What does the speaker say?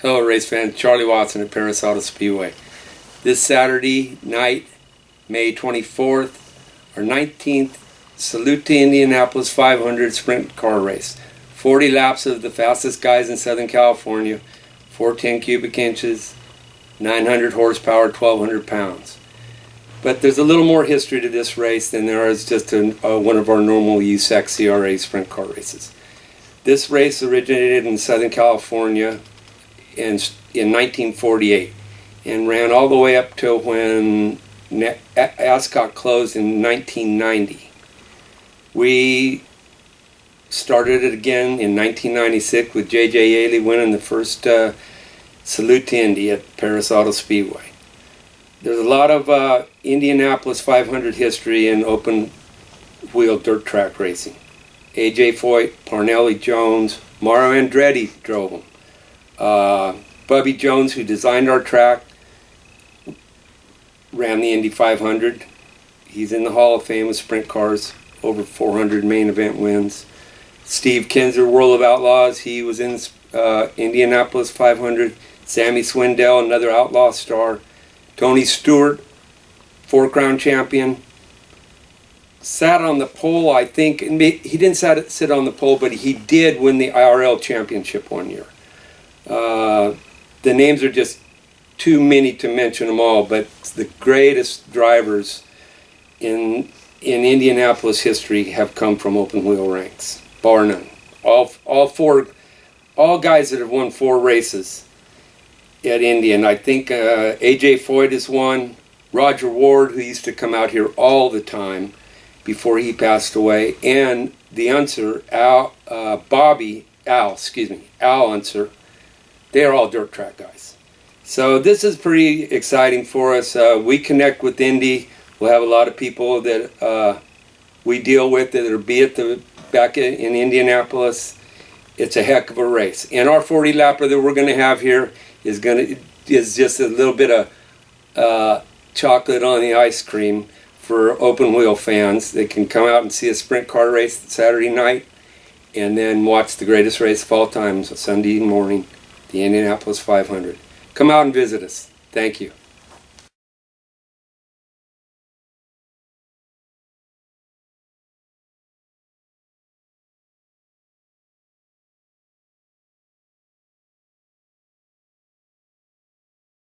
Hello, race fans. Charlie Watson at Perris Auto Speedway. This Saturday night, May 24th, our 19th Salute to Indianapolis 500 sprint car race. 40 laps of the fastest guys in Southern California, 410 cubic inches, 900 horsepower, 1200 pounds. But there's a little more history to this race than there is just a, uh, one of our normal USAC CRA sprint car races. This race originated in Southern California in, in 1948 and ran all the way up till when Ascot closed in 1990. We started it again in 1996 with J.J. Yeley winning the first uh, Salute to Indy at Perris Auto Speedway. There's a lot of uh, Indianapolis 500 history in open wheel dirt track racing. A.J. Foyt, Parnelli Jones, Mario Andretti drove them. Uh, Bubby Jones, who designed our track, ran the Indy 500. He's in the Hall of Fame with sprint cars, over 400 main event wins. Steve Kinser, World of Outlaws, he was in uh, Indianapolis 500. Sammy Swindell, another outlaw star. Tony Stewart, four crown champion. Sat on the pole, I think. He didn't sit on the pole, but he did win the IRL championship one year. Uh, the names are just too many to mention them all, but the greatest drivers in in Indianapolis history have come from open wheel ranks, bar none. All all four, all guys that have won four races at Indian. I think uh, AJ Foyt is one. Rodger Ward, who used to come out here all the time before he passed away, and the Unser, Al, uh, Bobby, Al, excuse me, Al Unser, they're all dirt track guys. So this is pretty exciting for us. Uh, we connect with Indy. We'll have a lot of people that uh, we deal with that are be at the back in, in Indianapolis. It's a heck of a race. And our 40 lapper that we're going to have here is going to is just a little bit of uh, chocolate on the ice cream for open wheel fans. They can come out and see a sprint car race Saturday night and then watch the greatest race of all time Sunday morning the Indianapolis 500. Come out and visit us. Thank you.